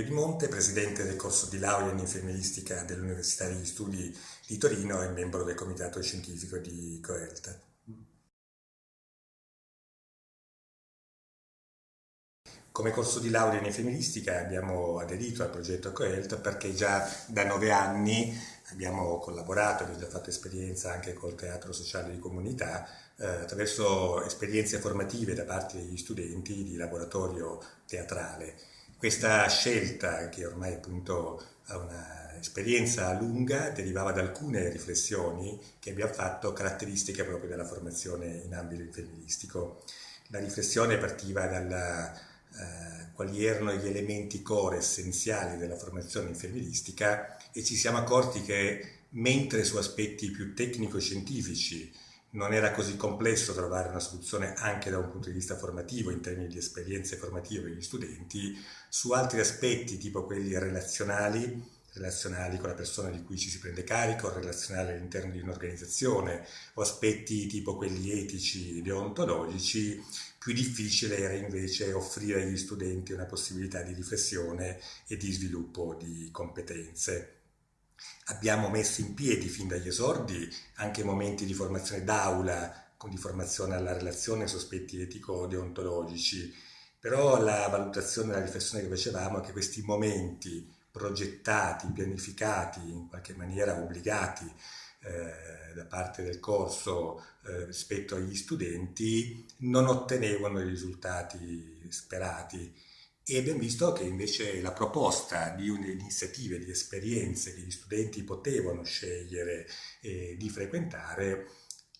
Pio Di Monte, presidente del corso di laurea in infermieristica dell'Università degli Studi di Torino e membro del comitato scientifico di Coelt. Come corso di laurea in infermieristica abbiamo aderito al progetto Coelt perché già da nove anni abbiamo collaborato, abbiamo già fatto esperienza anche col teatro sociale di comunità eh, attraverso esperienze formative da parte degli studenti di laboratorio teatrale. Questa scelta, che ormai appunto ha un'esperienza lunga, derivava da alcune riflessioni che abbiamo fatto caratteristiche proprio della formazione in ambito infermieristico. La riflessione partiva dalla eh, quali erano gli elementi core essenziali della formazione infermieristica e ci siamo accorti che mentre su aspetti più tecnico-scientifici non era così complesso trovare una soluzione anche da un punto di vista formativo in termini di esperienze formative per gli studenti, su altri aspetti tipo quelli relazionali, relazionali con la persona di cui ci si prende carico, relazionali all'interno di un'organizzazione o aspetti tipo quelli etici, deontologici, più difficile era invece offrire agli studenti una possibilità di riflessione e di sviluppo di competenze. Abbiamo messo in piedi fin dagli esordi anche momenti di formazione d'aula, di formazione alla relazione su aspetti etico-deontologici, però la valutazione la riflessione che facevamo è che questi momenti progettati, pianificati, in qualche maniera obbligati eh, da parte del corso eh, rispetto agli studenti non ottenevano i risultati sperati e abbiamo visto che invece la proposta di iniziative, di esperienze che gli studenti potevano scegliere eh, di frequentare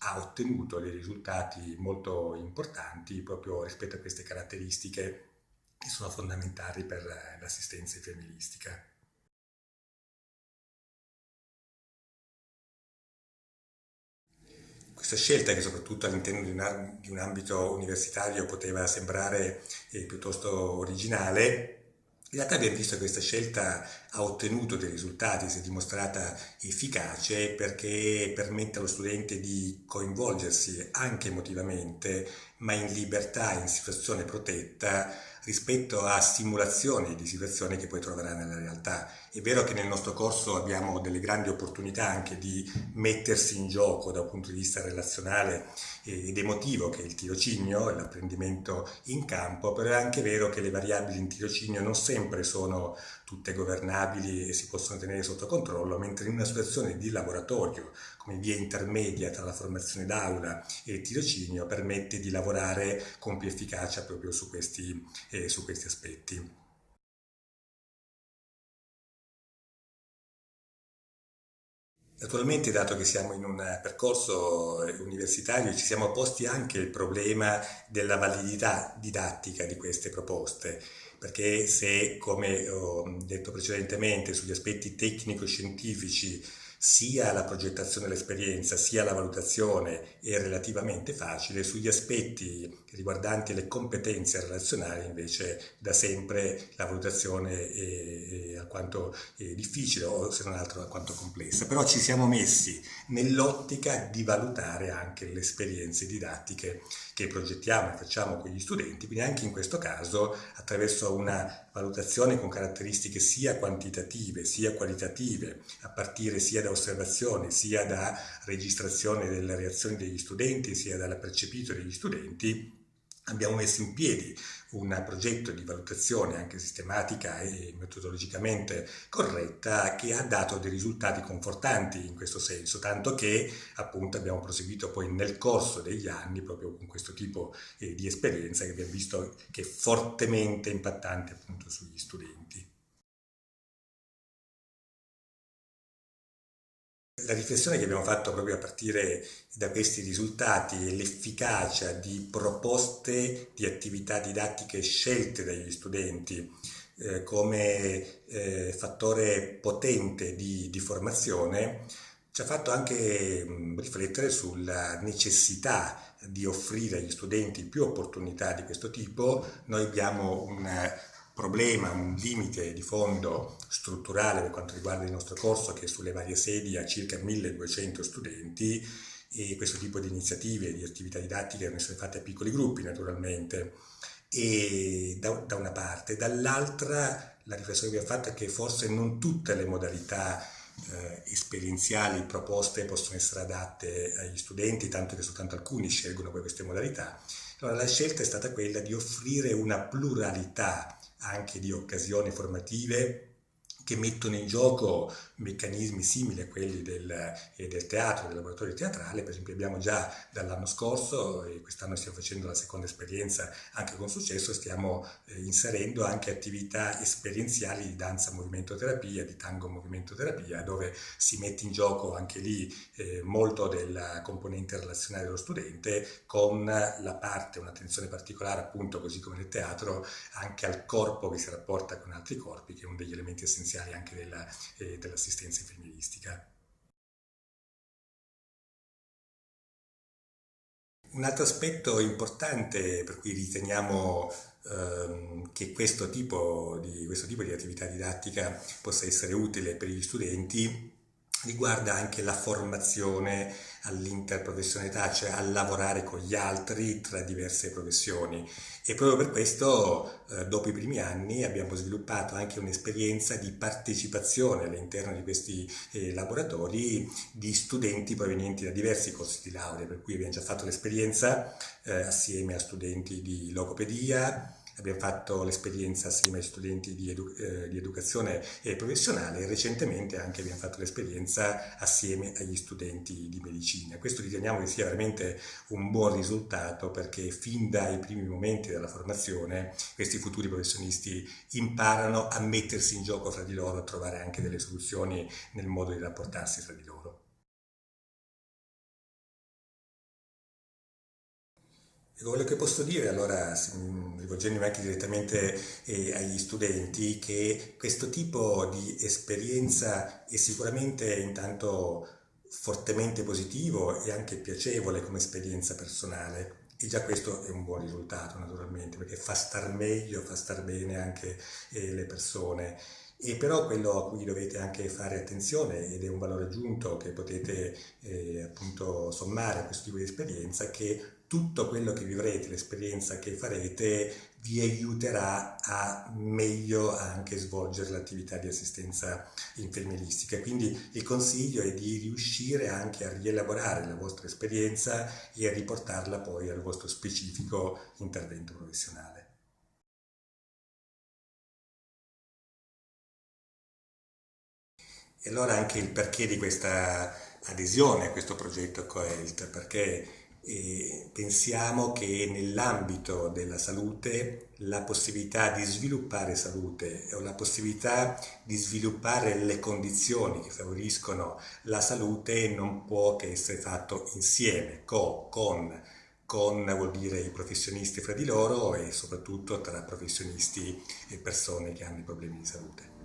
ha ottenuto dei risultati molto importanti proprio rispetto a queste caratteristiche che sono fondamentali per l'assistenza infermieristica. Questa scelta, che soprattutto all'interno di, di, un ambito universitario poteva sembrare eh, piuttosto originale, in realtà abbiamo visto che questa scelta ha ottenuto dei risultati, si è dimostrata efficace perché permette allo studente di coinvolgersi anche emotivamente, ma in libertà, in situazione protetta, rispetto a simulazioni di situazioni che poi troverà nella realtà. È vero che nel nostro corso abbiamo delle grandi opportunità anche di mettersi in gioco da un punto di vista relazionale ed emotivo, che è il tirocinio l'apprendimento in campo, però è anche vero che le variabili in tirocinio non sempre sono tutte governabili e si possono tenere sotto controllo, mentre in una situazione di laboratorio, come via intermedia tra la formazione d'aula e il tirocinio, permette di lavorare con più efficacia proprio su questi, eh, su questi aspetti. Naturalmente, dato che siamo in un percorso universitario, ci siamo posti anche il problema della validità didattica di queste proposte, perché se, come ho detto precedentemente, sugli aspetti tecnico-scientifici sia la progettazione dell'esperienza sia la valutazione è relativamente facile, sugli aspetti riguardanti le competenze relazionali invece da sempre la valutazione è, alquanto difficile o se non altro alquanto complessa, però ci siamo messi nell'ottica di valutare anche le esperienze didattiche che progettiamo e facciamo con gli studenti, quindi anche in questo caso attraverso una valutazione con caratteristiche sia quantitative sia qualitative, a partire sia da osservazioni sia da registrazione delle reazioni degli studenti sia dalla percepito degli studenti, abbiamo messo in piedi un progetto di valutazione anche sistematica e metodologicamente corretta che ha dato dei risultati confortanti in questo senso, tanto che appunto abbiamo proseguito poi nel corso degli anni proprio con questo tipo eh, di esperienza che abbiamo visto che è fortemente impattante appunto sugli studenti. La riflessione che abbiamo fatto proprio a partire da questi risultati è l'efficacia di proposte di attività didattiche scelte dagli studenti eh, come eh, fattore potente di, di, formazione ci ha fatto anche riflettere sulla necessità di offrire agli studenti più opportunità di questo tipo. Noi abbiamo un problema, un limite di fondo strutturale per quanto riguarda il nostro corso che sulle varie sedi ha circa 1200 studenti e questo tipo di iniziative, e di attività didattiche devono essere fatte a piccoli gruppi naturalmente e da, da una parte, dall'altra la riflessione che abbiamo fatto è che forse non tutte le modalità eh, esperienziali proposte possono essere adatte agli studenti, tanto che soltanto alcuni scelgono queste modalità. Allora la scelta è stata quella di offrire una pluralità anche di occasioni formative che mettono in gioco meccanismi simili a quelli del, eh, del, teatro, del laboratorio teatrale, per esempio abbiamo già dall'anno scorso e quest'anno stiamo facendo la seconda esperienza anche con successo, stiamo eh, inserendo anche attività esperienziali di danza movimento terapia, di tango movimento terapia, dove si mette in gioco anche lì eh, molto della componente relazionale dello studente con la parte, un'attenzione particolare appunto così come nel teatro, anche al corpo che si rapporta con altri corpi, che è uno degli elementi essenziali anche della, eh, dell'assistenza infermieristica. Un altro aspetto importante per cui riteniamo ehm, che questo tipo, di, questo tipo di attività didattica possa essere utile per gli studenti riguarda anche la formazione all'interprofessionalità, cioè a lavorare con gli altri tra diverse professioni. E proprio per questo, eh, dopo i primi anni, abbiamo sviluppato anche un'esperienza di partecipazione all'interno di questi eh, laboratori di studenti provenienti da diversi corsi di laurea, per cui abbiamo già fatto l'esperienza eh, assieme a studenti di logopedia, abbiamo fatto l'esperienza assieme ai studenti di, edu eh, di educazione professionale e recentemente anche abbiamo fatto l'esperienza assieme agli studenti di medicina. Questo riteniamo che sia veramente un buon risultato perché fin dai primi momenti della formazione questi futuri professionisti imparano a mettersi in gioco fra di loro, a trovare anche delle soluzioni nel modo di rapportarsi fra di loro. Quello che posso dire, allora, rivolgendomi anche direttamente eh, agli studenti, che questo tipo di esperienza è sicuramente intanto fortemente positivo e anche piacevole come esperienza personale. E già questo è un buon risultato naturalmente, perché fa star meglio, fa star bene anche eh, le persone. E però quello a cui dovete anche fare attenzione, ed è un valore aggiunto che potete eh, appunto sommare a questo tipo di esperienza, che tutto quello che vivrete, l'esperienza che farete, vi aiuterà a meglio anche svolgere l'attività di assistenza infermieristica. Quindi il consiglio è di riuscire anche a rielaborare la vostra esperienza e a riportarla poi al vostro specifico intervento professionale. E allora anche il perché di questa adesione a questo progetto Coelt, perché e pensiamo che nell'ambito della salute la possibilità di sviluppare salute o la possibilità di sviluppare le condizioni che favoriscono la salute non può che essere fatto insieme, co, con, con vuol dire i professionisti fra di loro e soprattutto tra professionisti e persone che hanno problemi di salute.